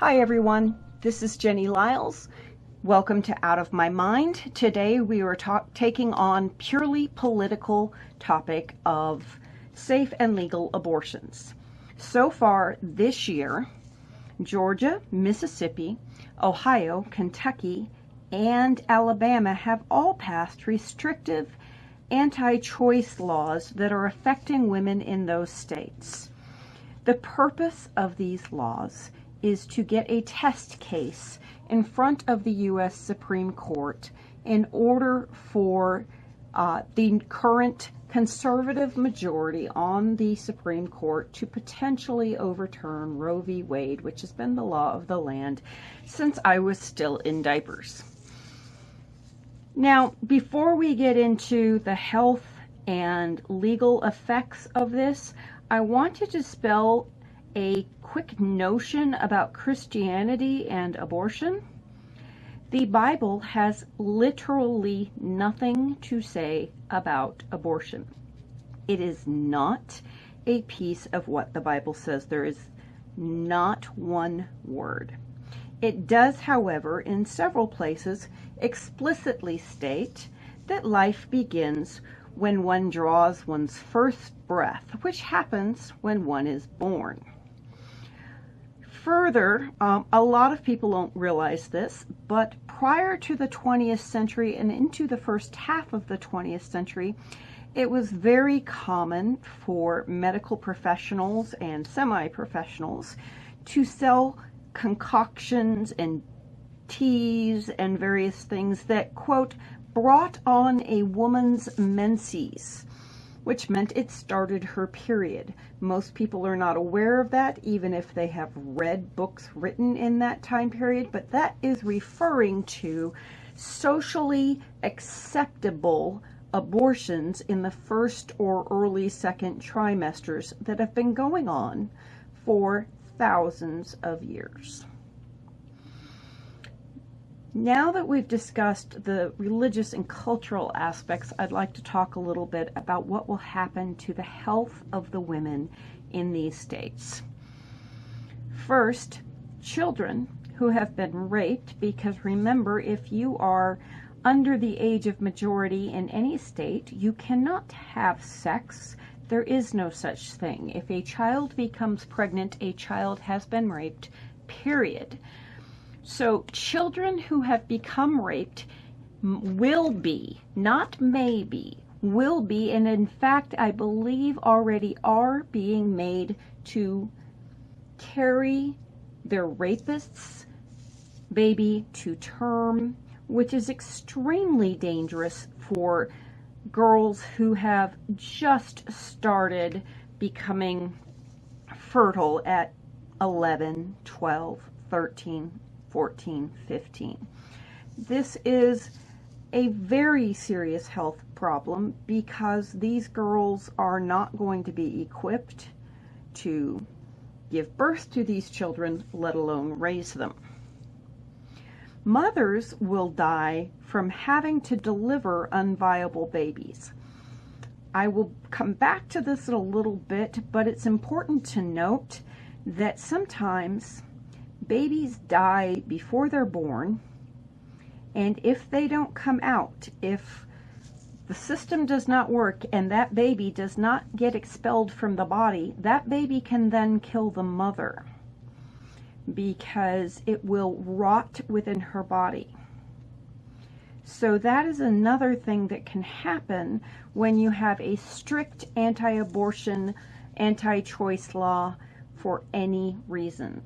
Hi everyone, this is Jenny Lyles. Welcome to Out of My Mind. Today we are taking on purely political topic of safe and legal abortions. So far this year, Georgia, Mississippi, Ohio, Kentucky, and Alabama have all passed restrictive anti-choice laws that are affecting women in those states. The purpose of these laws is to get a test case in front of the U.S. Supreme Court in order for uh, the current conservative majority on the Supreme Court to potentially overturn Roe v. Wade, which has been the law of the land since I was still in diapers. Now, before we get into the health and legal effects of this, I want to dispel a quick notion about Christianity and abortion. The Bible has literally nothing to say about abortion. It is not a piece of what the Bible says. There is not one word. It does, however, in several places explicitly state that life begins when one draws one's first breath, which happens when one is born. Further, um, a lot of people don't realize this, but prior to the 20th century and into the first half of the 20th century, it was very common for medical professionals and semi-professionals to sell concoctions and teas and various things that, quote, brought on a woman's menses which meant it started her period. Most people are not aware of that, even if they have read books written in that time period, but that is referring to socially acceptable abortions in the first or early second trimesters that have been going on for thousands of years. Now that we've discussed the religious and cultural aspects, I'd like to talk a little bit about what will happen to the health of the women in these states. First, children who have been raped, because remember, if you are under the age of majority in any state, you cannot have sex. There is no such thing. If a child becomes pregnant, a child has been raped, period. So children who have become raped will be, not maybe, will be, and in fact, I believe already are being made to carry their rapist's baby to term, which is extremely dangerous for girls who have just started becoming fertile at 11, 12, 13, 14, 15. This is a very serious health problem because these girls are not going to be equipped to give birth to these children, let alone raise them. Mothers will die from having to deliver unviable babies. I will come back to this in a little bit, but it's important to note that sometimes babies die before they're born, and if they don't come out, if the system does not work and that baby does not get expelled from the body, that baby can then kill the mother because it will rot within her body. So that is another thing that can happen when you have a strict anti-abortion, anti-choice law for any reason.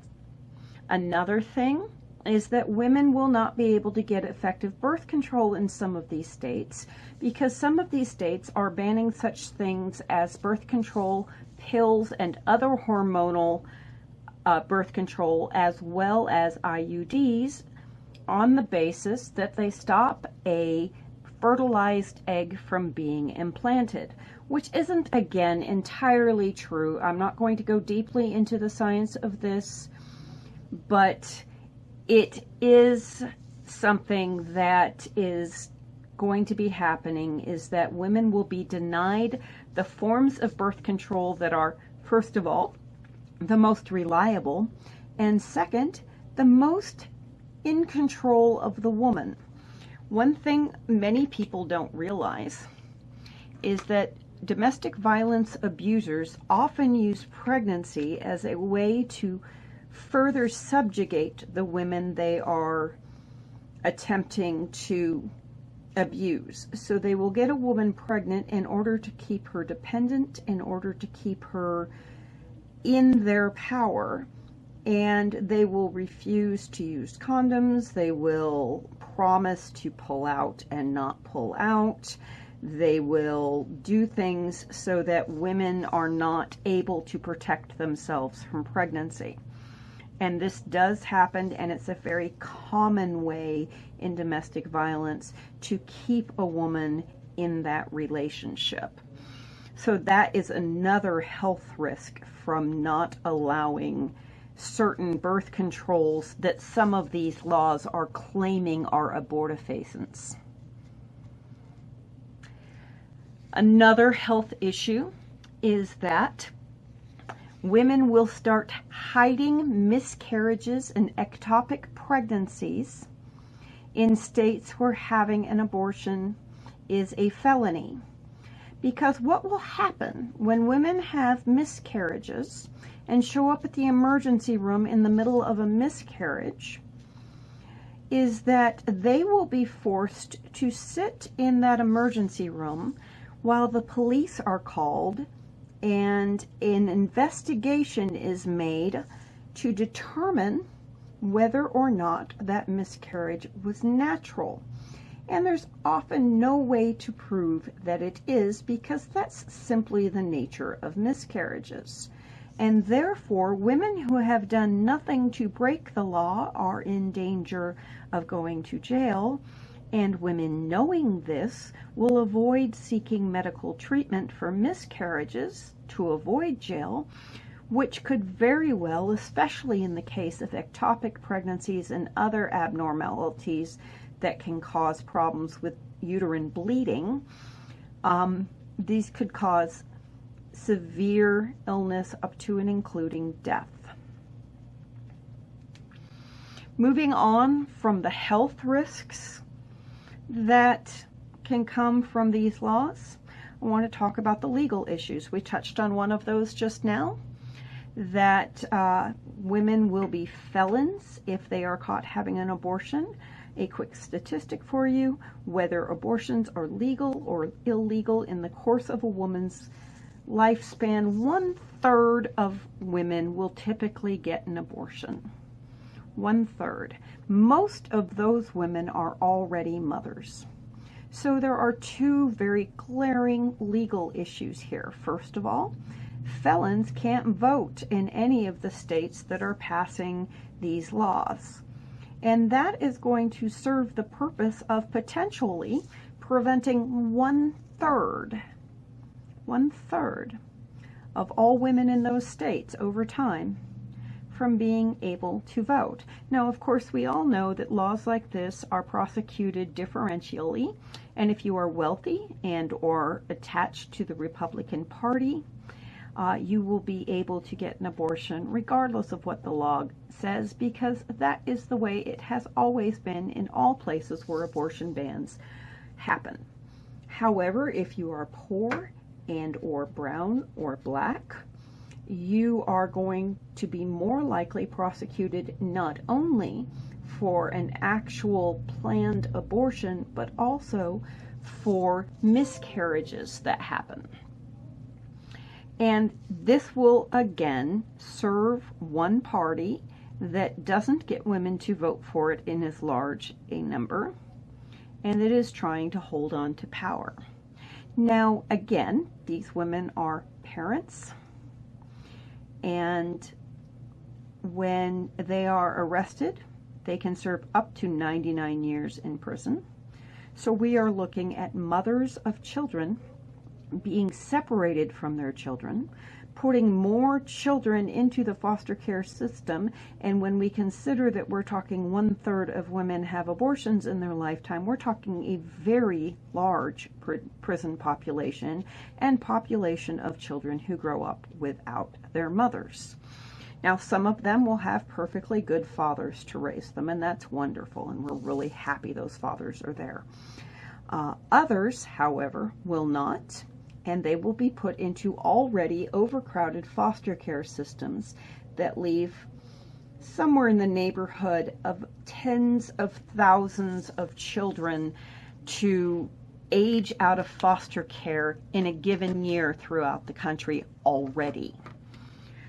Another thing is that women will not be able to get effective birth control in some of these states because some of these states are banning such things as birth control pills and other hormonal uh, birth control as well as IUDs on the basis that they stop a fertilized egg from being implanted, which isn't, again, entirely true. I'm not going to go deeply into the science of this but it is something that is going to be happening is that women will be denied the forms of birth control that are, first of all, the most reliable, and second, the most in control of the woman. One thing many people don't realize is that domestic violence abusers often use pregnancy as a way to further subjugate the women they are attempting to abuse. So they will get a woman pregnant in order to keep her dependent, in order to keep her in their power, and they will refuse to use condoms. They will promise to pull out and not pull out. They will do things so that women are not able to protect themselves from pregnancy. And this does happen, and it's a very common way in domestic violence to keep a woman in that relationship. So that is another health risk from not allowing certain birth controls that some of these laws are claiming are abortifacients. Another health issue is that women will start hiding miscarriages and ectopic pregnancies in states where having an abortion is a felony. Because what will happen when women have miscarriages and show up at the emergency room in the middle of a miscarriage is that they will be forced to sit in that emergency room while the police are called and an investigation is made to determine whether or not that miscarriage was natural. And there's often no way to prove that it is because that's simply the nature of miscarriages. And therefore, women who have done nothing to break the law are in danger of going to jail and women knowing this will avoid seeking medical treatment for miscarriages to avoid jail, which could very well, especially in the case of ectopic pregnancies and other abnormalities that can cause problems with uterine bleeding, um, these could cause severe illness up to and including death. Moving on from the health risks that can come from these laws. I want to talk about the legal issues. We touched on one of those just now, that uh, women will be felons if they are caught having an abortion. A quick statistic for you, whether abortions are legal or illegal in the course of a woman's lifespan, one third of women will typically get an abortion one third. Most of those women are already mothers. So there are two very glaring legal issues here. First of all, felons can't vote in any of the states that are passing these laws. And that is going to serve the purpose of potentially preventing one third, one third of all women in those states over time from being able to vote. Now, of course, we all know that laws like this are prosecuted differentially, and if you are wealthy and or attached to the Republican Party, uh, you will be able to get an abortion regardless of what the law says because that is the way it has always been in all places where abortion bans happen. However, if you are poor and or brown or black, you are going to be more likely prosecuted not only for an actual planned abortion, but also for miscarriages that happen. And this will again serve one party that doesn't get women to vote for it in as large a number, and it is trying to hold on to power. Now, again, these women are parents, and when they are arrested, they can serve up to 99 years in prison. So we are looking at mothers of children being separated from their children, putting more children into the foster care system. And when we consider that we're talking one third of women have abortions in their lifetime, we're talking a very large pr prison population and population of children who grow up without their mothers. Now, some of them will have perfectly good fathers to raise them, and that's wonderful, and we're really happy those fathers are there. Uh, others, however, will not, and they will be put into already overcrowded foster care systems that leave somewhere in the neighborhood of tens of thousands of children to age out of foster care in a given year throughout the country already.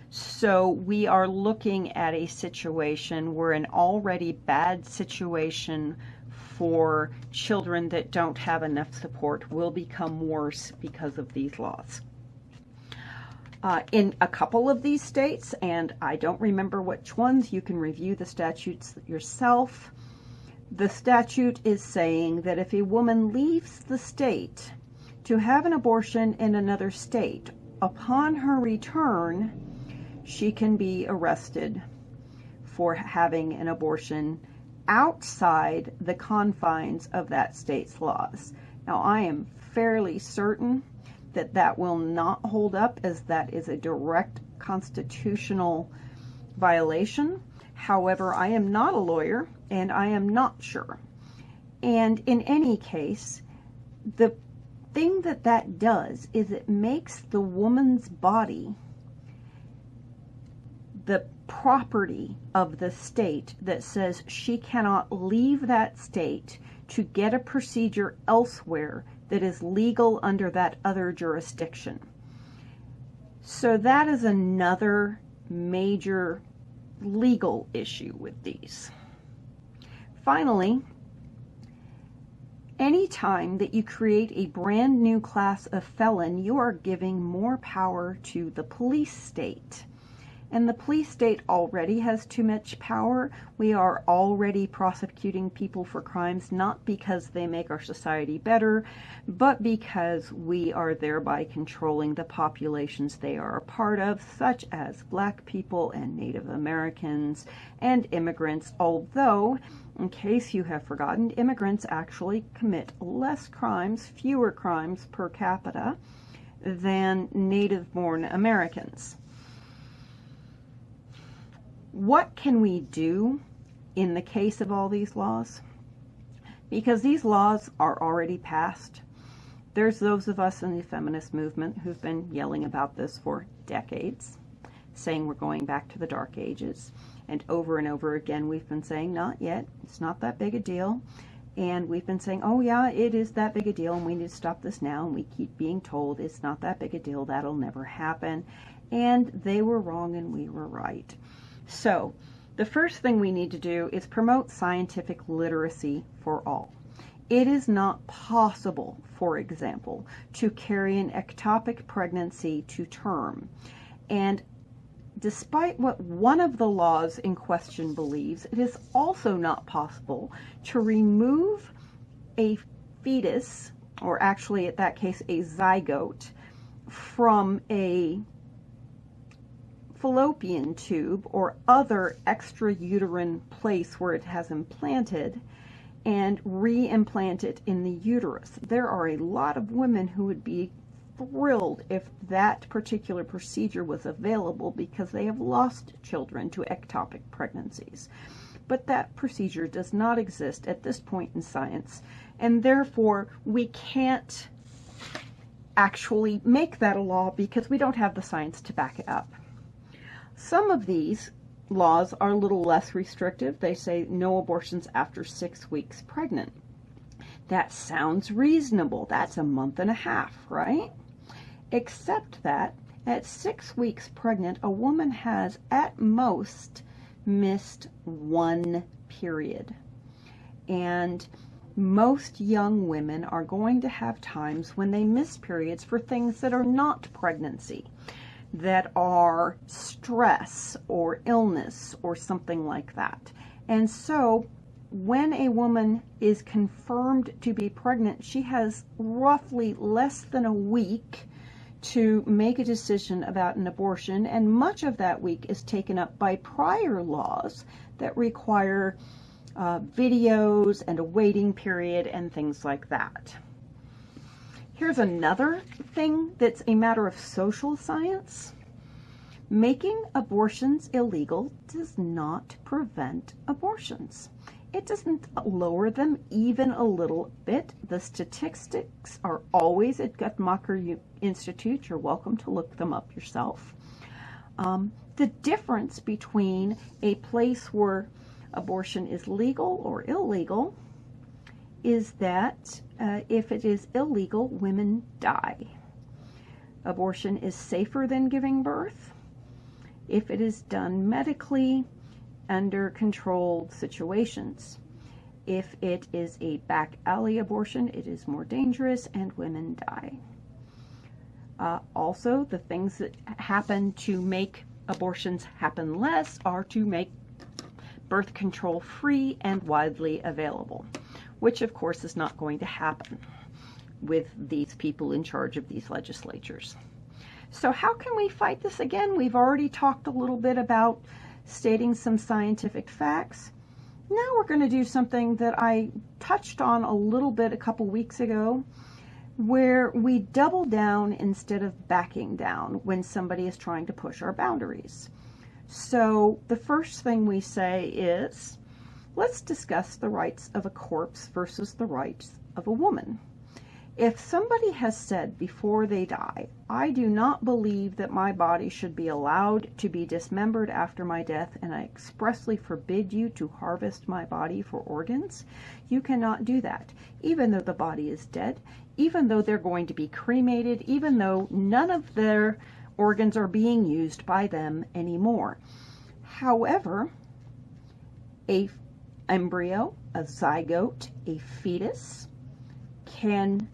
So we are looking at a situation where an already bad situation for children that don't have enough support will become worse because of these laws. Uh, in a couple of these states, and I don't remember which ones, you can review the statutes yourself. The statute is saying that if a woman leaves the state to have an abortion in another state, upon her return, she can be arrested for having an abortion outside the confines of that state's laws. Now, I am fairly certain that that will not hold up as that is a direct constitutional violation. However, I am not a lawyer and I am not sure. And in any case, the thing that that does is it makes the woman's body the property of the state that says she cannot leave that state to get a procedure elsewhere that is legal under that other jurisdiction. So that is another major legal issue with these. Finally, anytime that you create a brand new class of felon, you are giving more power to the police state. And the police state already has too much power. We are already prosecuting people for crimes not because they make our society better, but because we are thereby controlling the populations they are a part of, such as black people and Native Americans and immigrants, although in case you have forgotten, immigrants actually commit less crimes, fewer crimes per capita than native-born Americans what can we do in the case of all these laws? Because these laws are already passed. There's those of us in the feminist movement who've been yelling about this for decades, saying we're going back to the dark ages. And over and over again, we've been saying, not yet, it's not that big a deal. And we've been saying, oh yeah, it is that big a deal, and we need to stop this now. And we keep being told it's not that big a deal, that'll never happen. And they were wrong and we were right. So the first thing we need to do is promote scientific literacy for all. It is not possible, for example, to carry an ectopic pregnancy to term. And despite what one of the laws in question believes, it is also not possible to remove a fetus, or actually at that case a zygote, from a fallopian tube or other extrauterine place where it has implanted and re-implant it in the uterus. There are a lot of women who would be thrilled if that particular procedure was available because they have lost children to ectopic pregnancies. But that procedure does not exist at this point in science, and therefore we can't actually make that a law because we don't have the science to back it up. Some of these laws are a little less restrictive. They say no abortions after six weeks pregnant. That sounds reasonable. That's a month and a half, right? Except that at six weeks pregnant, a woman has at most missed one period. And most young women are going to have times when they miss periods for things that are not pregnancy that are stress or illness or something like that. And so when a woman is confirmed to be pregnant, she has roughly less than a week to make a decision about an abortion, and much of that week is taken up by prior laws that require uh, videos and a waiting period and things like that. Here's another thing that's a matter of social science. Making abortions illegal does not prevent abortions. It doesn't lower them even a little bit. The statistics are always at Guttmacher Institute. You're welcome to look them up yourself. Um, the difference between a place where abortion is legal or illegal is that uh, if it is illegal, women die. Abortion is safer than giving birth if it is done medically under controlled situations. If it is a back alley abortion, it is more dangerous and women die. Uh, also, the things that happen to make abortions happen less are to make birth control free and widely available, which of course is not going to happen with these people in charge of these legislatures. So how can we fight this again? We've already talked a little bit about stating some scientific facts. Now we're going to do something that I touched on a little bit a couple weeks ago, where we double down instead of backing down when somebody is trying to push our boundaries. So the first thing we say is, let's discuss the rights of a corpse versus the rights of a woman. If somebody has said before they die, I do not believe that my body should be allowed to be dismembered after my death, and I expressly forbid you to harvest my body for organs, you cannot do that. Even though the body is dead, even though they're going to be cremated, even though none of their organs are being used by them anymore. However, a embryo, a zygote, a fetus can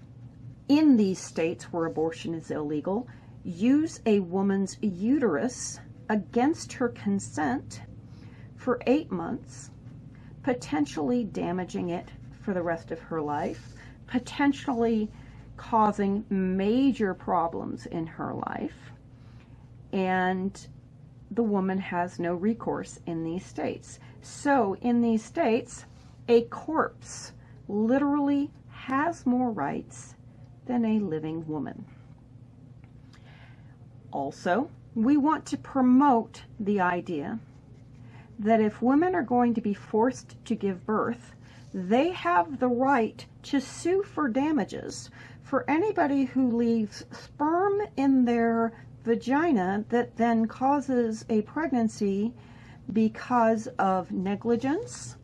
in these states where abortion is illegal, use a woman's uterus against her consent for eight months, potentially damaging it for the rest of her life, potentially causing major problems in her life, and the woman has no recourse in these states. So in these states, a corpse literally has more rights than a living woman. Also, we want to promote the idea that if women are going to be forced to give birth, they have the right to sue for damages for anybody who leaves sperm in their vagina that then causes a pregnancy because of negligence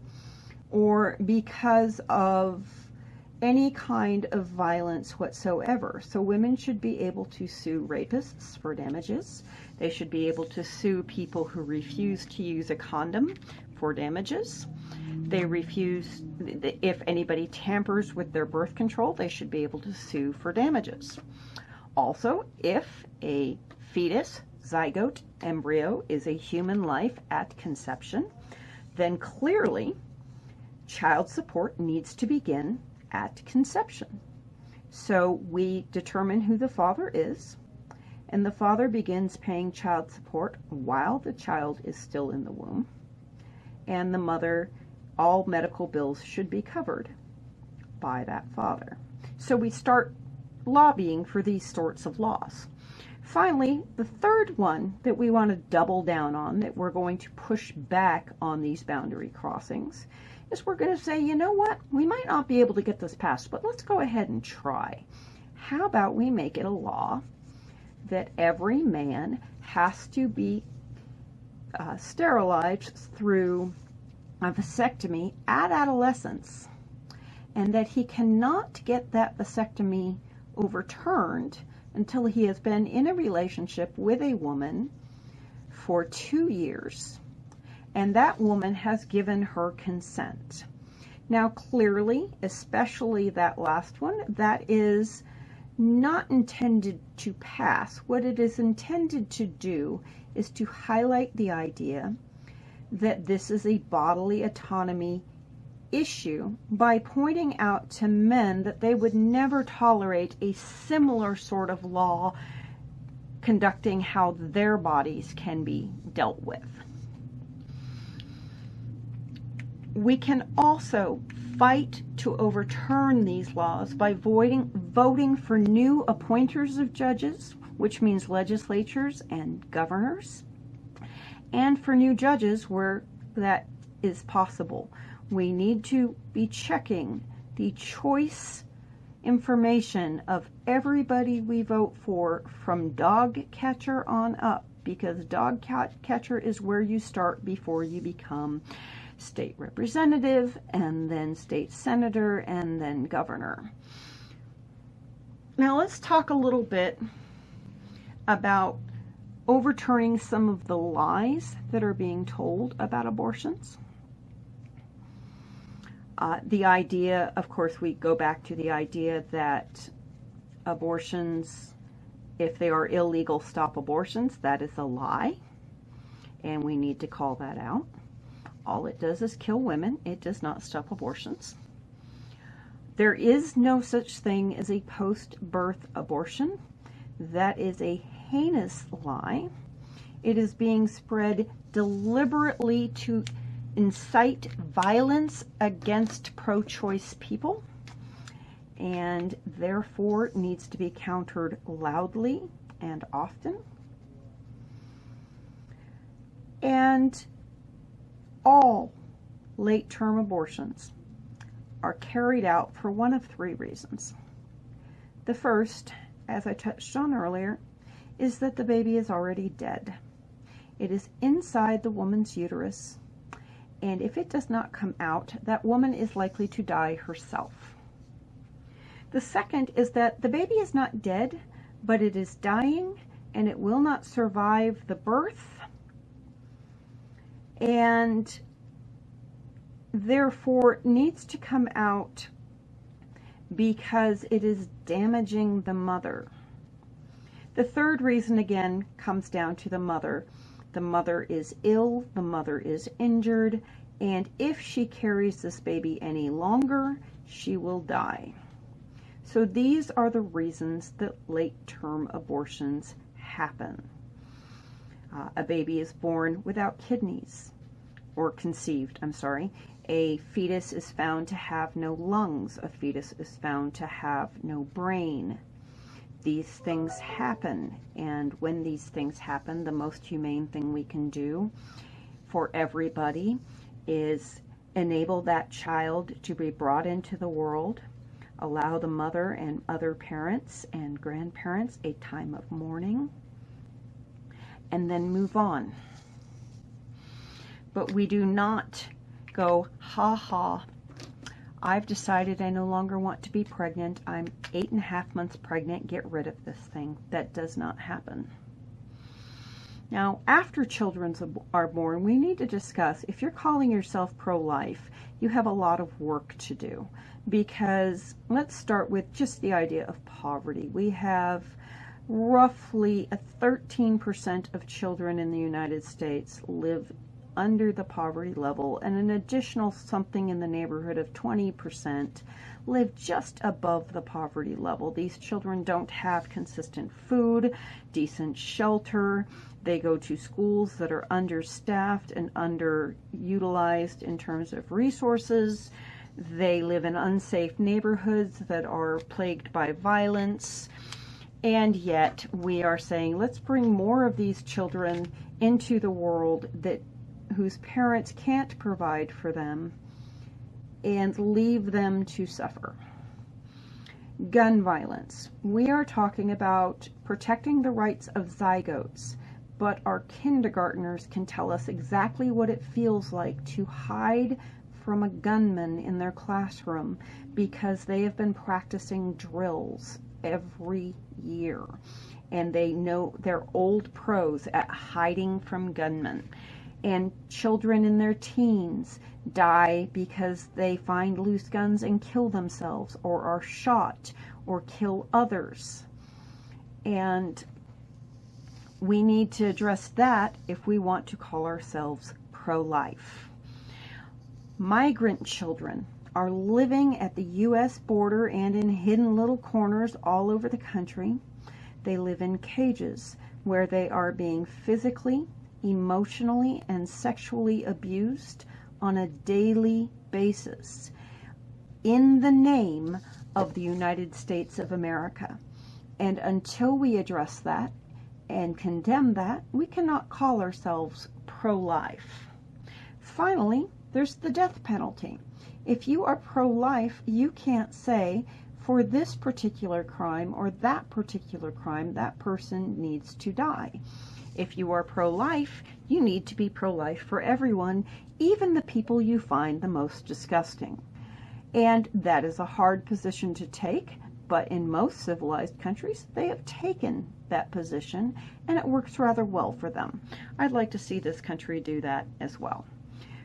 or because of any kind of violence whatsoever. So women should be able to sue rapists for damages. They should be able to sue people who refuse to use a condom for damages. They refuse, if anybody tampers with their birth control, they should be able to sue for damages. Also, if a fetus, zygote, embryo is a human life at conception, then clearly child support needs to begin at conception. So we determine who the father is, and the father begins paying child support while the child is still in the womb, and the mother, all medical bills should be covered by that father. So we start lobbying for these sorts of laws. Finally, the third one that we want to double down on, that we're going to push back on these boundary crossings, is we're going to say, you know what, we might not be able to get this passed, but let's go ahead and try. How about we make it a law that every man has to be uh, sterilized through a vasectomy at adolescence and that he cannot get that vasectomy overturned until he has been in a relationship with a woman for two years and that woman has given her consent. Now clearly, especially that last one, that is not intended to pass. What it is intended to do is to highlight the idea that this is a bodily autonomy issue by pointing out to men that they would never tolerate a similar sort of law conducting how their bodies can be dealt with. We can also fight to overturn these laws by voting, voting for new appointers of judges, which means legislatures and governors, and for new judges where that is possible. We need to be checking the choice information of everybody we vote for from dog catcher on up because dog catcher is where you start before you become state representative and then state senator and then governor. Now let's talk a little bit about overturning some of the lies that are being told about abortions. Uh, the idea, of course, we go back to the idea that abortions, if they are illegal, stop abortions. That is a lie, and we need to call that out. All it does is kill women. It does not stop abortions. There is no such thing as a post-birth abortion. That is a heinous lie. It is being spread deliberately to incite violence against pro-choice people and therefore needs to be countered loudly and often. And all late-term abortions are carried out for one of three reasons. The first, as I touched on earlier, is that the baby is already dead. It is inside the woman's uterus, and if it does not come out, that woman is likely to die herself. The second is that the baby is not dead, but it is dying, and it will not survive the birth, and therefore needs to come out because it is damaging the mother. The third reason, again, comes down to the mother. The mother is ill, the mother is injured, and if she carries this baby any longer, she will die. So these are the reasons that late-term abortions happen. Uh, a baby is born without kidneys, or conceived, I'm sorry. A fetus is found to have no lungs. A fetus is found to have no brain these things happen. And when these things happen, the most humane thing we can do for everybody is enable that child to be brought into the world, allow the mother and other parents and grandparents a time of mourning, and then move on. But we do not go, ha ha, I've decided I no longer want to be pregnant. I'm eight and a half months pregnant. Get rid of this thing. That does not happen. Now, after children are born, we need to discuss, if you're calling yourself pro-life, you have a lot of work to do. Because let's start with just the idea of poverty. We have roughly a 13% of children in the United States live under the poverty level and an additional something in the neighborhood of 20% live just above the poverty level. These children don't have consistent food, decent shelter. They go to schools that are understaffed and underutilized in terms of resources. They live in unsafe neighborhoods that are plagued by violence. And yet we are saying, let's bring more of these children into the world that whose parents can't provide for them and leave them to suffer. Gun violence. We are talking about protecting the rights of zygotes, but our kindergartners can tell us exactly what it feels like to hide from a gunman in their classroom because they have been practicing drills every year and they know they're old pros at hiding from gunmen and children in their teens die because they find loose guns and kill themselves or are shot or kill others. And we need to address that if we want to call ourselves pro-life. Migrant children are living at the U.S. border and in hidden little corners all over the country. They live in cages where they are being physically, emotionally and sexually abused on a daily basis in the name of the United States of America. And until we address that and condemn that, we cannot call ourselves pro-life. Finally, there's the death penalty. If you are pro-life, you can't say for this particular crime or that particular crime, that person needs to die. If you are pro-life, you need to be pro-life for everyone, even the people you find the most disgusting. And that is a hard position to take, but in most civilized countries, they have taken that position, and it works rather well for them. I'd like to see this country do that as well.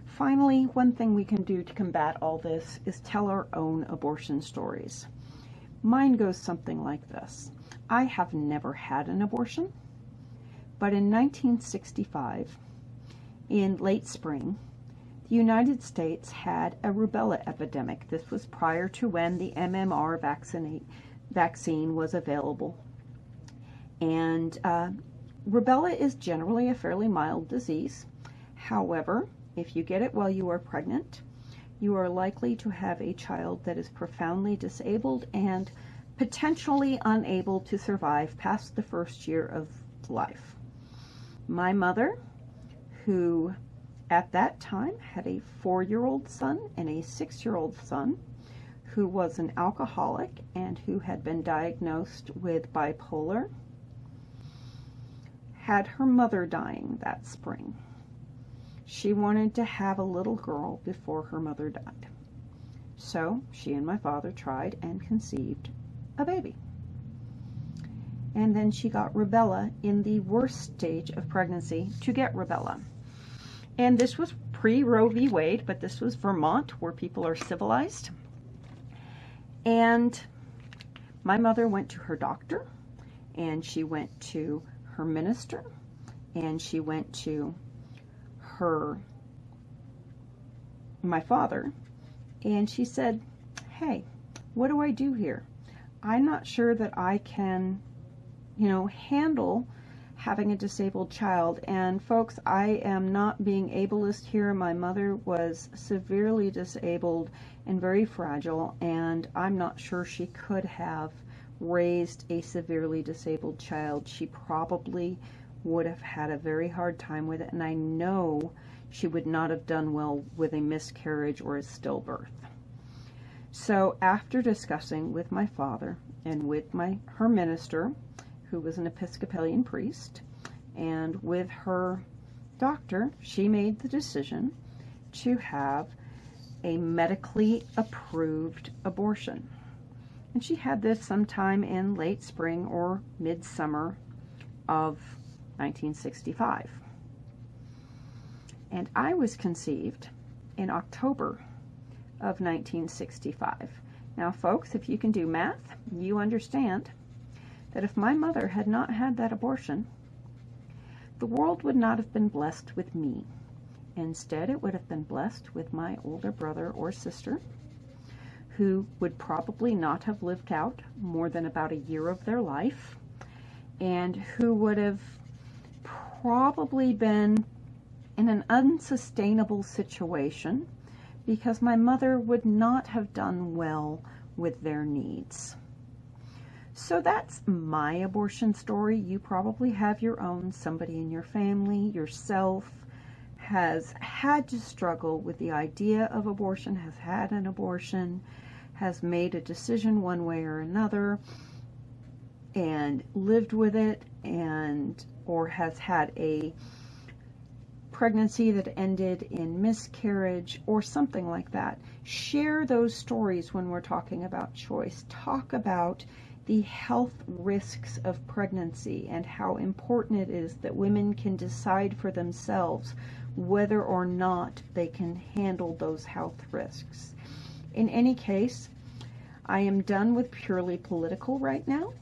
Finally, one thing we can do to combat all this is tell our own abortion stories. Mine goes something like this. I have never had an abortion, but in 1965, in late spring, the United States had a rubella epidemic. This was prior to when the MMR vaccine, vaccine was available. And uh, rubella is generally a fairly mild disease. However, if you get it while you are pregnant, you are likely to have a child that is profoundly disabled and potentially unable to survive past the first year of life. My mother, who at that time had a four-year-old son and a six-year-old son who was an alcoholic and who had been diagnosed with bipolar, had her mother dying that spring. She wanted to have a little girl before her mother died. So she and my father tried and conceived a baby. And then she got rubella in the worst stage of pregnancy to get rubella. And this was pre-Roe v. Wade, but this was Vermont, where people are civilized. And my mother went to her doctor, and she went to her minister, and she went to her, my father, and she said, hey, what do I do here? I'm not sure that I can, you know, handle having a disabled child. And folks, I am not being ableist here. My mother was severely disabled and very fragile, and I'm not sure she could have raised a severely disabled child. She probably would have had a very hard time with it, and I know she would not have done well with a miscarriage or a stillbirth. So after discussing with my father and with my her minister, who was an Episcopalian priest, and with her doctor, she made the decision to have a medically approved abortion. And she had this sometime in late spring or midsummer of 1965. And I was conceived in October of 1965. Now, folks, if you can do math, you understand that if my mother had not had that abortion, the world would not have been blessed with me. Instead, it would have been blessed with my older brother or sister, who would probably not have lived out more than about a year of their life, and who would have probably been in an unsustainable situation because my mother would not have done well with their needs. So that's my abortion story. You probably have your own. Somebody in your family, yourself, has had to struggle with the idea of abortion, has had an abortion, has made a decision one way or another, and lived with it, and or has had a pregnancy that ended in miscarriage or something like that. Share those stories when we're talking about choice. Talk about the health risks of pregnancy and how important it is that women can decide for themselves whether or not they can handle those health risks. In any case, I am done with purely political right now,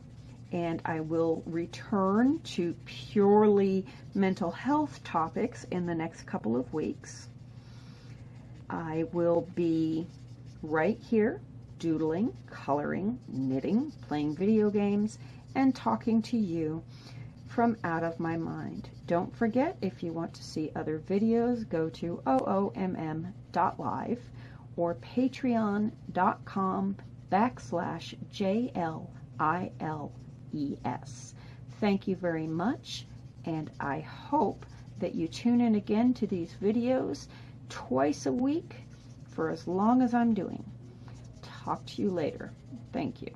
and I will return to purely mental health topics in the next couple of weeks. I will be right here doodling, coloring, knitting, playing video games, and talking to you from out of my mind. Don't forget, if you want to see other videos, go to oomm.live or patreon.com backslash JLIL E-S. Thank you very much, and I hope that you tune in again to these videos twice a week for as long as I'm doing. Talk to you later. Thank you.